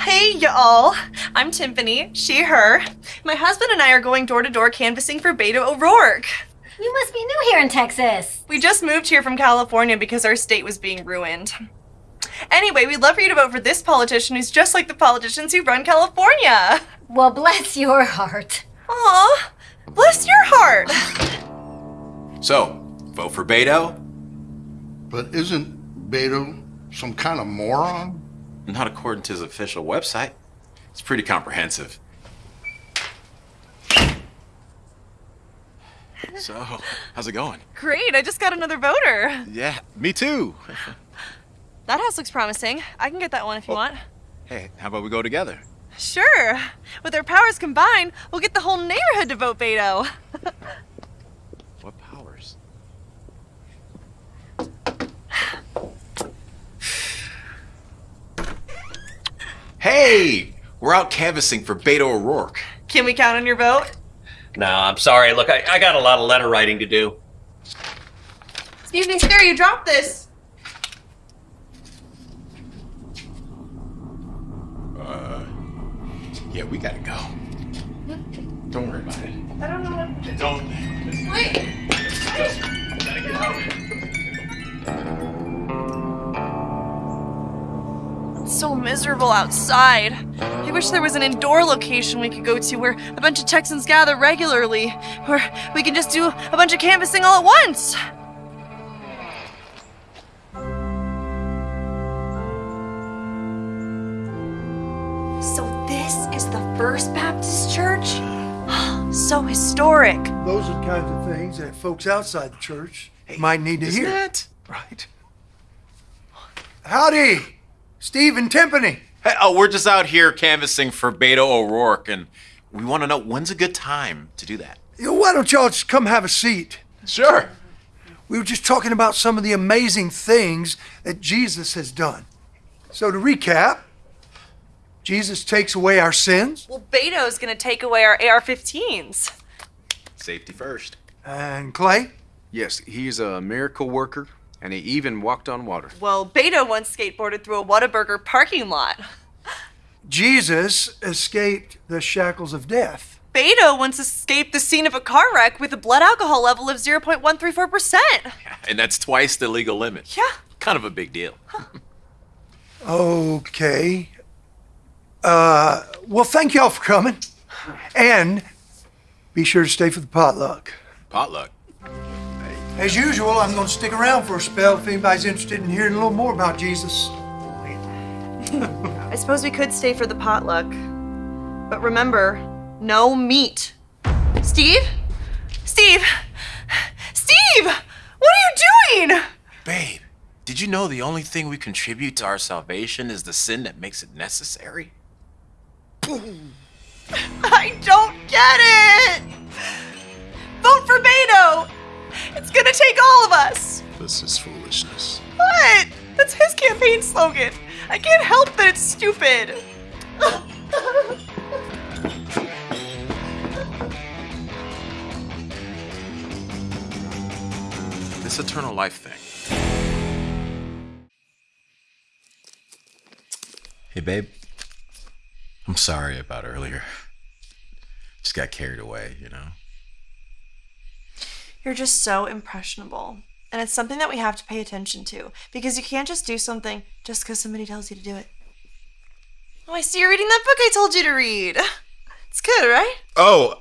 Hey, y'all. I'm Tiffany, she, her. My husband and I are going door to door canvassing for Beto O'Rourke. You must be new here in Texas. We just moved here from California because our state was being ruined. Anyway, we'd love for you to vote for this politician who's just like the politicians who run California. Well, bless your heart. Aw, bless your heart. So, vote for Beto? But isn't Beto some kind of moron? Not according to his official website. It's pretty comprehensive. So, how's it going? Great, I just got another voter. Yeah, me too. That house looks promising. I can get that one if you oh. want. Hey, how about we go together? Sure. With our powers combined, we'll get the whole neighborhood to vote Beto. What powers? Hey! We're out canvassing for Beto O'Rourke. Can we count on your vote? No, I'm sorry. Look, I, I got a lot of letter writing to do. Excuse me, sir, you dropped this. Uh, yeah, we gotta go. Don't worry about it. I don't know what. Don't. Wait. It's miserable outside. I wish there was an indoor location we could go to where a bunch of Texans gather regularly, where we can just do a bunch of canvassing all at once. So this is the First Baptist Church? so historic. Those are the kinds of things that folks outside the church might need to Isn't hear. that? Right. Howdy, Steve and Tiffany. Hey, oh, we're just out here canvassing for Beto O'Rourke, and we want to know when's a good time to do that. You know, why don't y'all just come have a seat? Sure. We were just talking about some of the amazing things that Jesus has done. So to recap, Jesus takes away our sins, Well, Beto's gonna take away our AR 15s. Safety first. and Clay, Yes, he's a miracle worker, and he even walked on water. Well, Beto once skateboarded through a Whataburger parking lot. Jesus escaped the shackles of death. Beto once escaped the scene of a car wreck with a blood alcohol level of 0.134%. And that's twice the legal limit. Yeah. Kind of a big deal. Okay. Uh, well, thank y'all for coming. And be sure to stay for the potluck. Potluck. As usual, I'm going to stick around for a spell if anybody's interested in hearing a little more about Jesus. I suppose we could stay for the potluck. But remember, no meat. Steve? Steve? Steve! What are you doing? Babe, did you know the only thing we contribute to our salvation is the sin that makes it necessary? I don't get it! Vote for Beto! This is foolishness. What? That's his campaign slogan. I can't help that it's stupid. This eternal life thing. Hey, babe. I'm sorry about earlier. Just got carried away, you know? You're just so impressionable. And it's something that we have to pay attention to because you can't just do something just because somebody tells you to do it. Oh, I see you're reading that book I told you to read. It's good, right? Oh,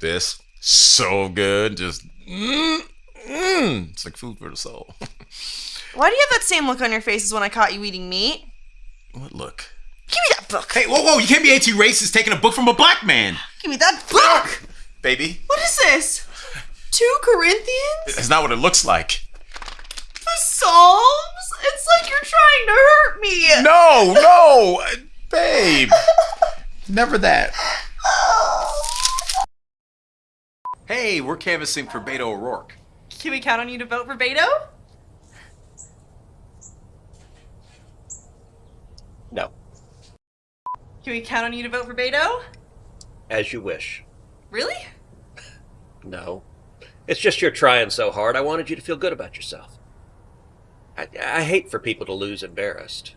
this so good. Just mm, mm. It's like food for the soul. Why do you have that same look on your face as when I caught you eating meat? what look? Give me that book. Hey, whoa, whoa! You can't be anti-racist taking a book from a black man, Give me that book. baby. What is this? Two Corinthians? That's not what it looks like. The Psalms? It's like you're trying to hurt me. No, no, babe. Never that. Hey, we're canvassing for Beto O'Rourke. Can we count on you to vote for Beto? No, Can we count on you to vote for Beto? as you wish. Really? No, it's just you're trying so hard. I wanted you to feel good about yourself. I, I hate for people to lose embarrassed.